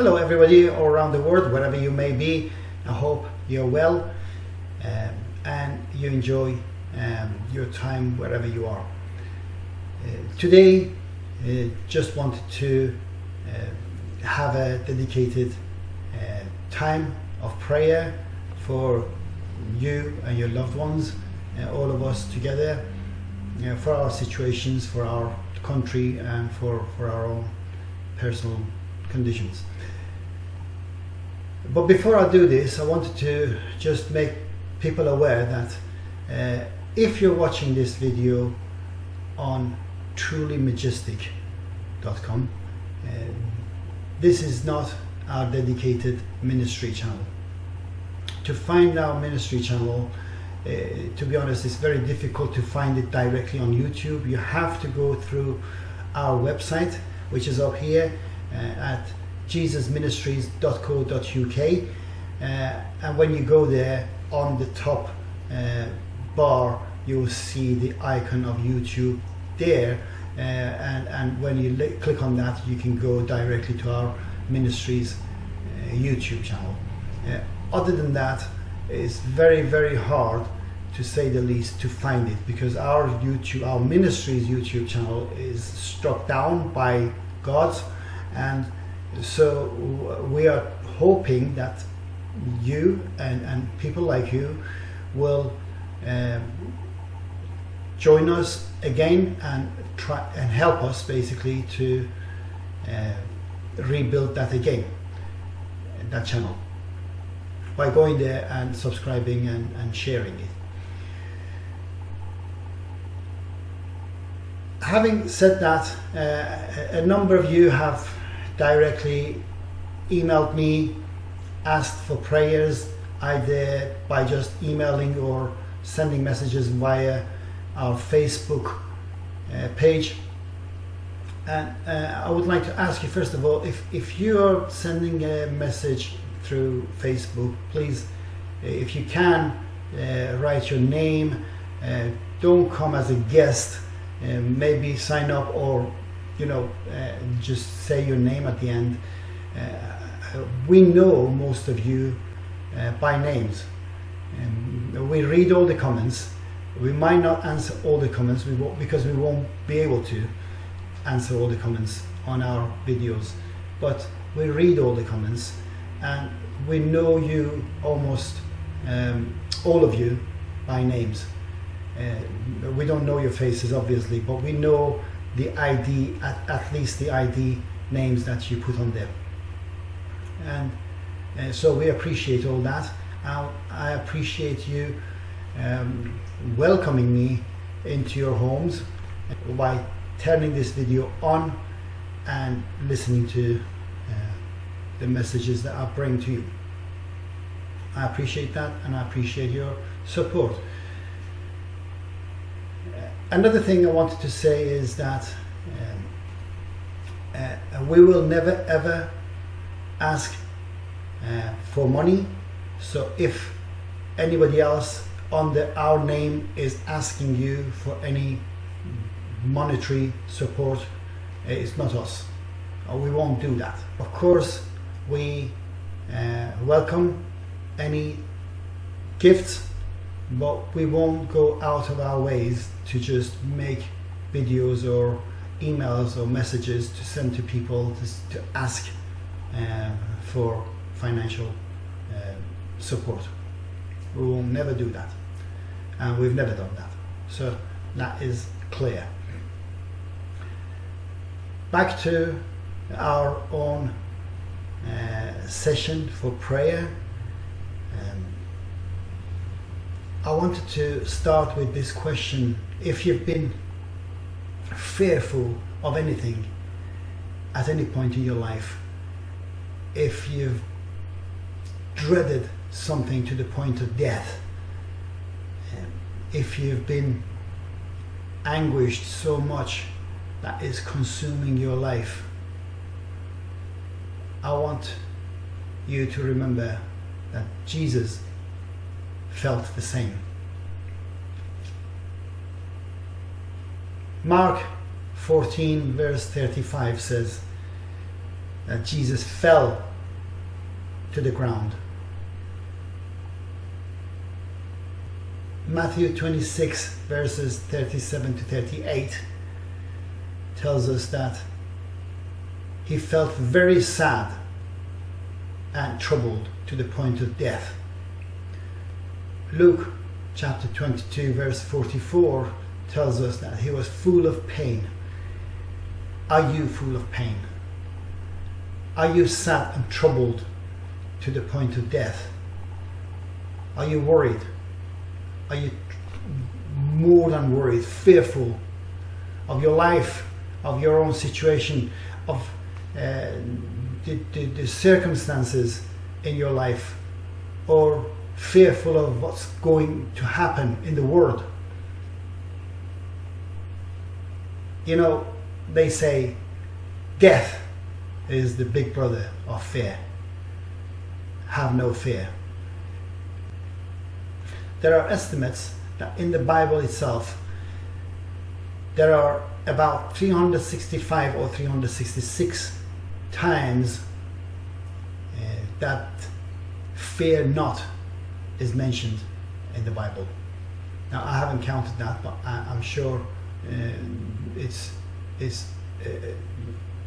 Hello everybody all around the world, wherever you may be. I hope you're well um, and you enjoy um, your time wherever you are. Uh, today, uh, just wanted to uh, have a dedicated uh, time of prayer for you and your loved ones, uh, all of us together, uh, for our situations, for our country, and for, for our own personal conditions. But before I do this, I wanted to just make people aware that uh, if you're watching this video on trulymajestic.com, uh, this is not our dedicated ministry channel. To find our ministry channel, uh, to be honest, it's very difficult to find it directly on YouTube. You have to go through our website, which is up here at jesusministries.co.uk uh, and when you go there on the top uh, bar you'll see the icon of YouTube there uh, and, and when you click on that you can go directly to our ministries uh, YouTube channel. Uh, other than that it's very very hard to say the least to find it because our YouTube, our ministries YouTube channel is struck down by God's and so we are hoping that you and, and people like you will um, join us again and try and help us basically to uh, rebuild that again that channel by going there and subscribing and, and sharing it. Having said that uh, a number of you have directly emailed me, asked for prayers, either by just emailing or sending messages via our Facebook uh, page. And uh, I would like to ask you first of all, if, if you're sending a message through Facebook, please, uh, if you can, uh, write your name, uh, don't come as a guest, uh, maybe sign up or you know, uh, just say your name at the end. Uh, we know most of you uh, by names. We read all the comments. We might not answer all the comments we because we won't be able to answer all the comments on our videos. But we read all the comments and we know you almost um, all of you by names. Uh, we don't know your faces obviously, but we know the ID, at, at least the ID names that you put on there. And uh, so we appreciate all that. I, I appreciate you um, welcoming me into your homes by turning this video on and listening to uh, the messages that I bring to you. I appreciate that and I appreciate your support. Another thing I wanted to say is that um, uh, we will never ever ask uh, for money. So if anybody else under our name is asking you for any monetary support, uh, it's not us. Uh, we won't do that. Of course, we uh, welcome any gifts but we won't go out of our ways to just make videos or emails or messages to send to people to, to ask uh, for financial uh, support. We will never do that and we've never done that. So that is clear. Back to our own uh, session for prayer. Um, I wanted to start with this question. If you've been fearful of anything at any point in your life, if you've dreaded something to the point of death, if you've been anguished so much that is consuming your life, I want you to remember that Jesus felt the same. Mark 14 verse 35 says that Jesus fell to the ground. Matthew 26, verses 37 to 38, tells us that he felt very sad and troubled to the point of death. Luke chapter 22, verse 44, tells us that he was full of pain. Are you full of pain? Are you sad and troubled to the point of death? Are you worried? Are you more than worried, fearful of your life, of your own situation, of uh, the, the, the circumstances in your life, or fearful of what's going to happen in the world? You know, they say death is the big brother of fear. Have no fear. There are estimates that in the Bible itself, there are about 365 or 366 times uh, that fear not is mentioned in the Bible. Now I haven't counted that, but I, am sure uh, it's it's uh,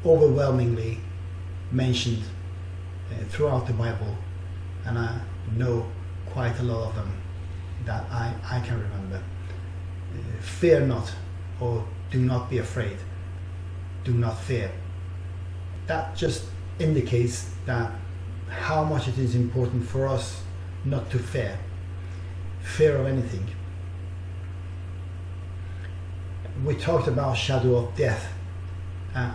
overwhelmingly mentioned uh, throughout the Bible, and I know quite a lot of them that I, I can remember. Uh, fear not, or do not be afraid. Do not fear. That just indicates that how much it is important for us not to fear. Fear of anything. We talked about shadow of death. Uh,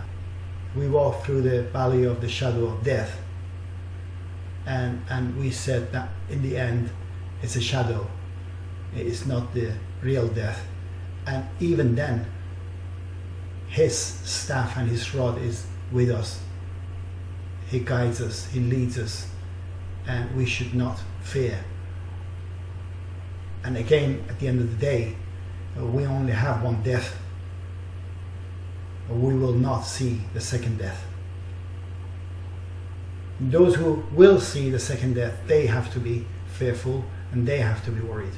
we walked through the valley of the shadow of death. And, and we said that in the end, it's a shadow. It's not the real death. And even then, his staff and his rod is with us. He guides us, he leads us, and we should not fear. And again, at the end of the day, uh, we only have one death we will not see the second death. Those who will see the second death, they have to be fearful and they have to be worried.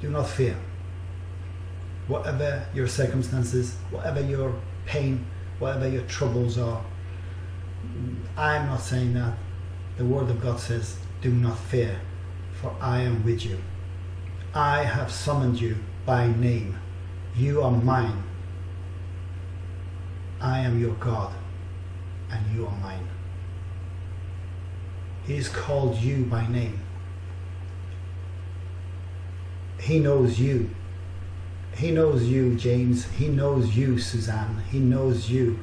Do not fear. Whatever your circumstances, whatever your pain, whatever your troubles are, I'm not saying that. The Word of God says, Do not fear, for I am with you. I have summoned you by name. You are mine. I am your God, and you are mine. He's called you by name. He knows you. He knows you, James. He knows you, Suzanne. He knows you,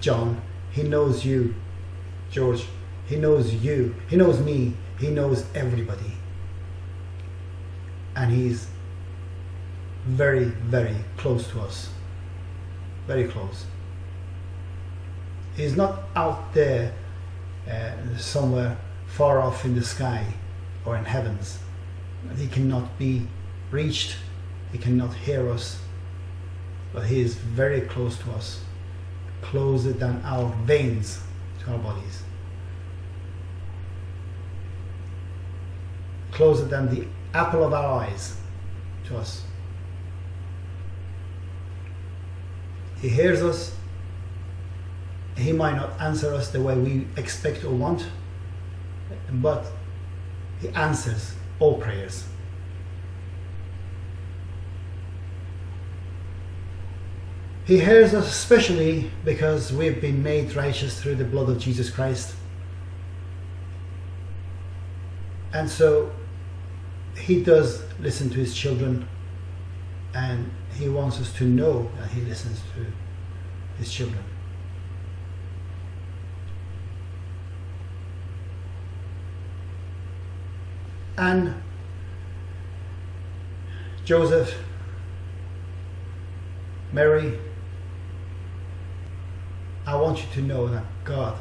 John. He knows you, George. He knows you. He knows me. He knows everybody. And He's very, very close to us. Very close. He's not out there uh, somewhere far off in the sky or in heavens. He cannot be reached. He cannot hear us. But he is very close to us, closer than our veins to our bodies, closer than the apple of our eyes to us. He hears us. He might not answer us the way we expect or want, but He answers all prayers. He hears us especially because we've been made righteous through the blood of Jesus Christ. And so he does listen to his children and he wants us to know that he listens to his children. And Joseph, Mary, I want you to know that God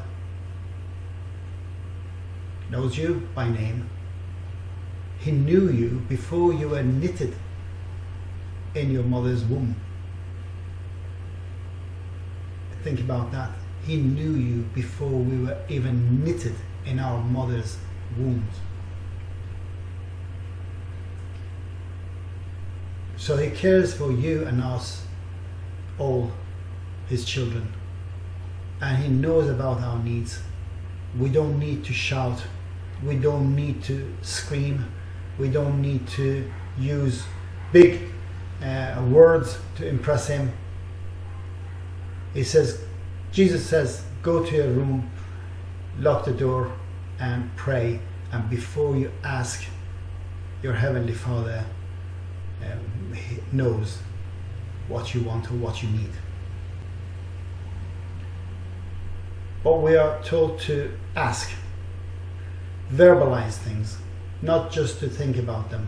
knows you by name. He knew you before you were knitted in your mother's womb. think about that. He knew you before we were even knitted in our mother's wombs. So he cares for you and us, all his children. And he knows about our needs. We don't need to shout. We don't need to scream. We don't need to use big uh, words to impress him. He says, Jesus says, go to your room, lock the door, and pray. And before you ask, your Heavenly Father um, knows what you want or what you need. But we are told to ask, verbalize things, not just to think about them,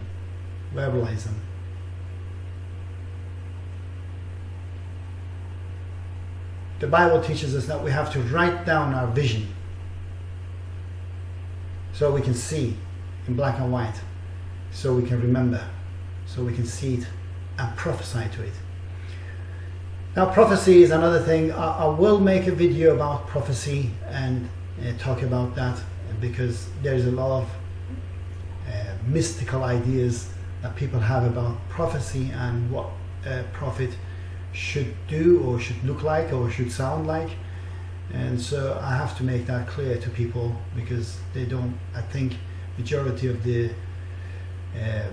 verbalize them. The Bible teaches us that we have to write down our vision so we can see in black and white, so we can remember, so we can see it and prophesy to it. Now prophecy is another thing. I, I will make a video about prophecy and uh, talk about that because there's a lot of uh, mystical ideas that people have about prophecy and what a prophet should do or should look like or should sound like and so I have to make that clear to people because they don't I think majority of the uh,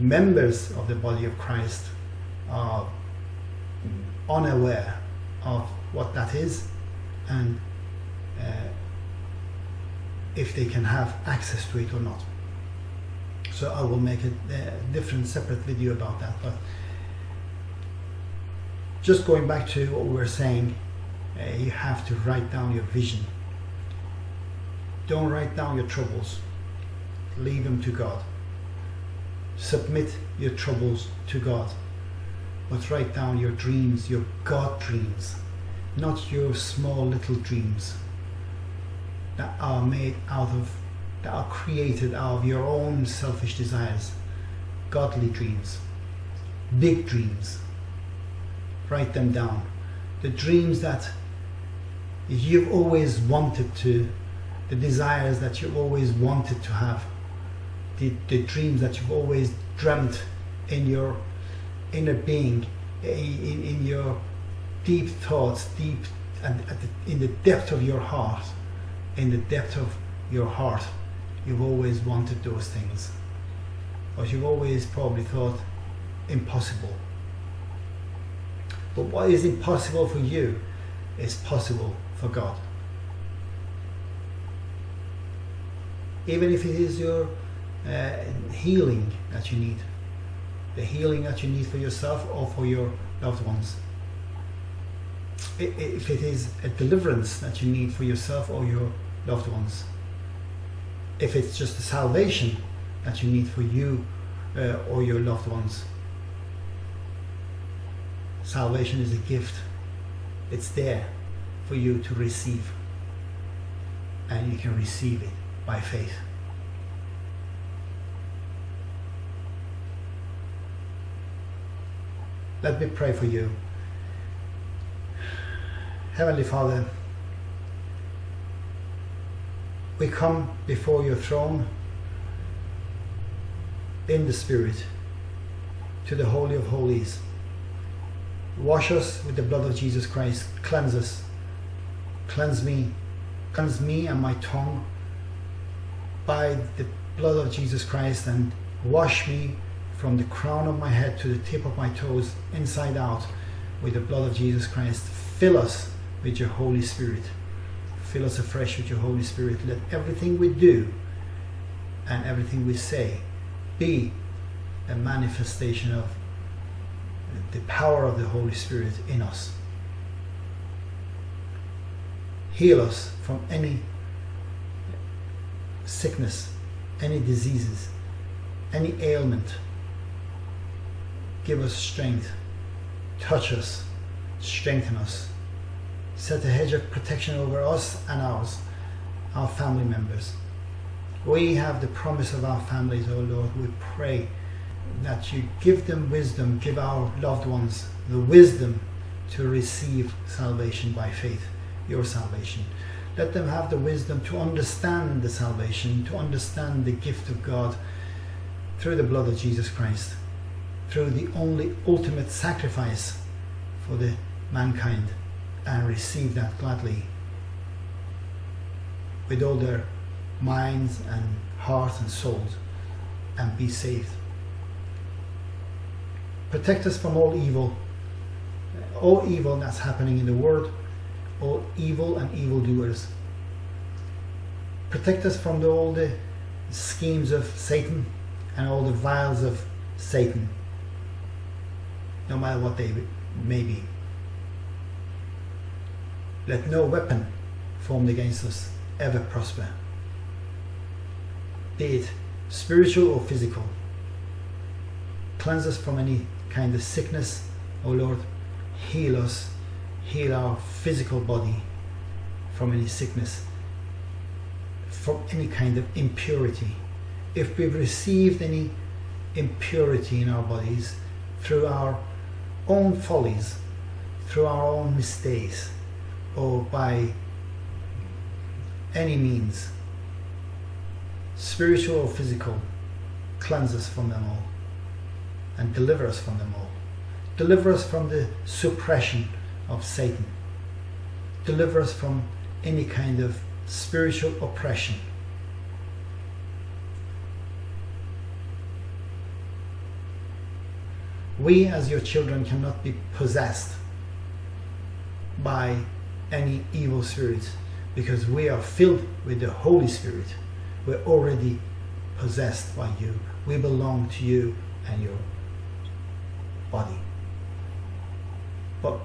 members of the body of Christ are unaware of what that is and uh, if they can have access to it or not so I will make a, a different separate video about that but just going back to what we were saying, uh, you have to write down your vision. Don't write down your troubles. Leave them to God. Submit your troubles to God. But write down your dreams, your God dreams, not your small little dreams that are made out of, that are created out of your own selfish desires. Godly dreams, big dreams write them down. The dreams that you've always wanted to, the desires that you've always wanted to have, the, the dreams that you've always dreamt in your inner being, in, in your deep thoughts, deep and the, in the depth of your heart, in the depth of your heart, you've always wanted those things. But you've always probably thought impossible but what is impossible for you is possible for God. Even if it is your uh, healing that you need, the healing that you need for yourself or for your loved ones. If it is a deliverance that you need for yourself or your loved ones. If it's just a salvation that you need for you uh, or your loved ones Salvation is a gift. It's there for you to receive. And you can receive it by faith. Let me pray for you. Heavenly Father, we come before your throne in the Spirit to the Holy of Holies Wash us with the blood of Jesus Christ. Cleanse us. Cleanse me. Cleanse me and my tongue by the blood of Jesus Christ and wash me from the crown of my head to the tip of my toes, inside out, with the blood of Jesus Christ. Fill us with your Holy Spirit. Fill us afresh with your Holy Spirit. Let everything we do and everything we say be a manifestation of the power of the Holy Spirit in us. Heal us from any sickness, any diseases, any ailment. Give us strength. Touch us. Strengthen us. Set a hedge of protection over us and ours, our family members. We have the promise of our families, O oh Lord. We pray that you give them wisdom, give our loved ones the wisdom to receive salvation by faith, your salvation. Let them have the wisdom to understand the salvation, to understand the gift of God through the blood of Jesus Christ, through the only ultimate sacrifice for the mankind, and receive that gladly with all their minds and hearts and souls and be saved. Protect us from all evil, all evil that's happening in the world, all evil and evildoers. Protect us from the, all the schemes of Satan and all the vials of Satan, no matter what they may be. Let no weapon formed against us ever prosper, be it spiritual or physical. Cleanse us from any kind of sickness, O Lord. Heal us, heal our physical body from any sickness, from any kind of impurity. If we've received any impurity in our bodies through our own follies, through our own mistakes, or by any means, spiritual or physical, cleanse us from them all and deliver us from them all. Deliver us from the suppression of Satan. Deliver us from any kind of spiritual oppression. We, as your children, cannot be possessed by any evil spirits because we are filled with the Holy Spirit. We're already possessed by you. We belong to you and your body. But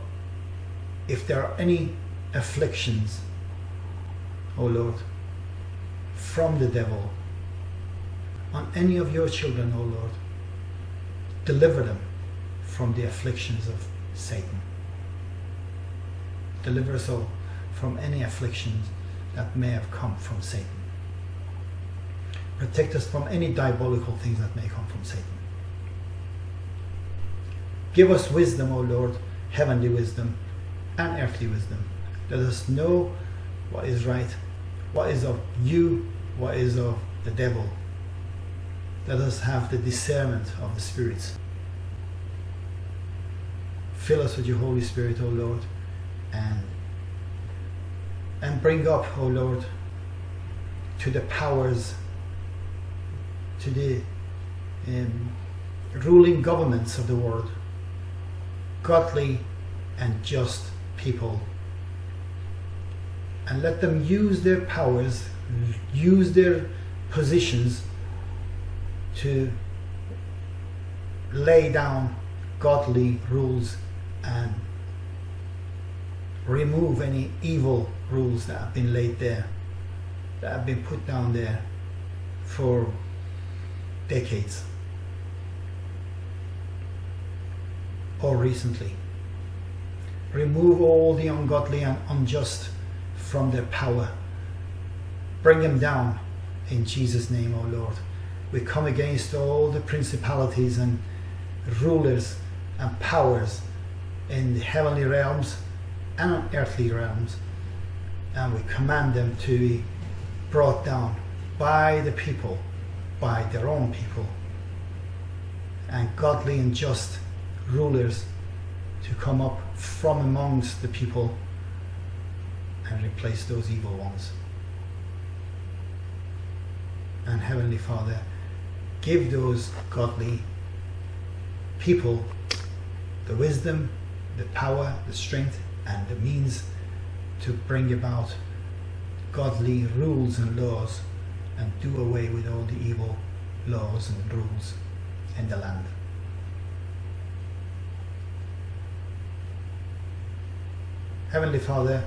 if there are any afflictions, O oh Lord, from the devil on any of your children, O oh Lord, deliver them from the afflictions of Satan. Deliver us all from any afflictions that may have come from Satan. Protect us from any diabolical things that may come from Satan. Give us wisdom, O Lord, heavenly wisdom and earthly wisdom. Let us know what is right, what is of you, what is of the devil. Let us have the discernment of the spirits. Fill us with your Holy Spirit, O Lord, and and bring up, O Lord, to the powers, to the um, ruling governments of the world, godly and just people. And let them use their powers, use their positions to lay down godly rules and remove any evil rules that have been laid there, that have been put down there for decades or recently. Remove all the ungodly and unjust from their power. Bring them down in Jesus' name, O Lord. We come against all the principalities and rulers and powers in the heavenly realms and on earthly realms and we command them to be brought down by the people, by their own people, and godly and just rulers to come up from amongst the people and replace those evil ones. And Heavenly Father, give those godly people the wisdom, the power, the strength, and the means to bring about godly rules and laws and do away with all the evil laws and rules in the land. Heavenly Father,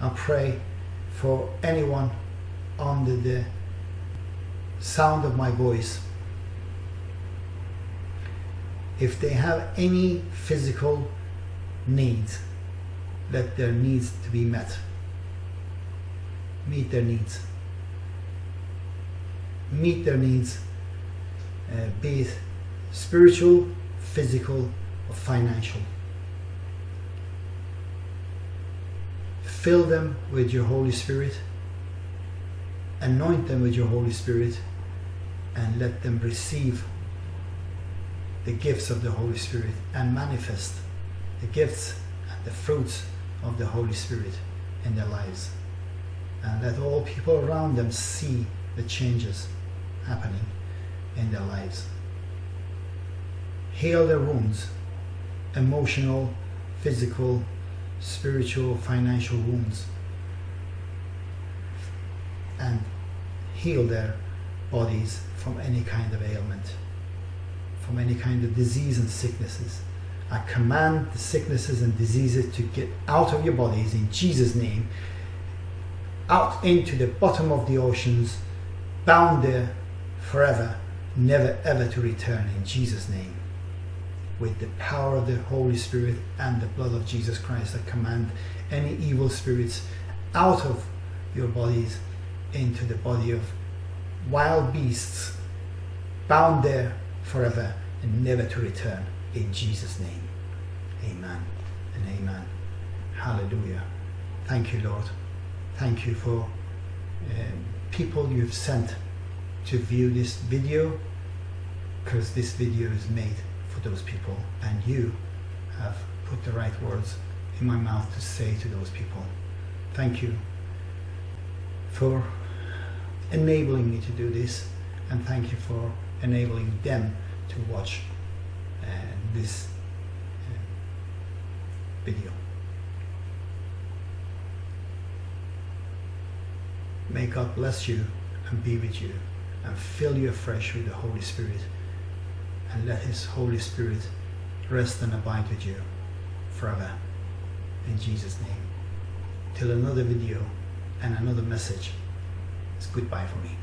I pray for anyone under the sound of my voice. If they have any physical needs, let their needs to be met. Meet their needs. Meet their needs, uh, be it spiritual, physical, or financial. fill them with your Holy Spirit, anoint them with your Holy Spirit, and let them receive the gifts of the Holy Spirit and manifest the gifts and the fruits of the Holy Spirit in their lives. And let all people around them see the changes happening in their lives. Heal their wounds, emotional, physical, spiritual, financial wounds, and heal their bodies from any kind of ailment, from any kind of disease and sicknesses. I command the sicknesses and diseases to get out of your bodies in Jesus' name, out into the bottom of the oceans, bound there forever, never ever to return in Jesus' name. With the power of the Holy Spirit and the blood of Jesus Christ, I command any evil spirits out of your bodies into the body of wild beasts, bound there forever and never to return in Jesus' name. Amen and amen. Hallelujah. Thank you, Lord. Thank you for um, people you've sent to view this video because this video is made for those people and you have put the right words in my mouth to say to those people. Thank you for enabling me to do this and thank you for enabling them to watch this video. May God bless you and be with you and fill you afresh with the Holy Spirit and let His Holy Spirit rest and abide with you forever. In Jesus' name. Till another video and another message. It's goodbye for me.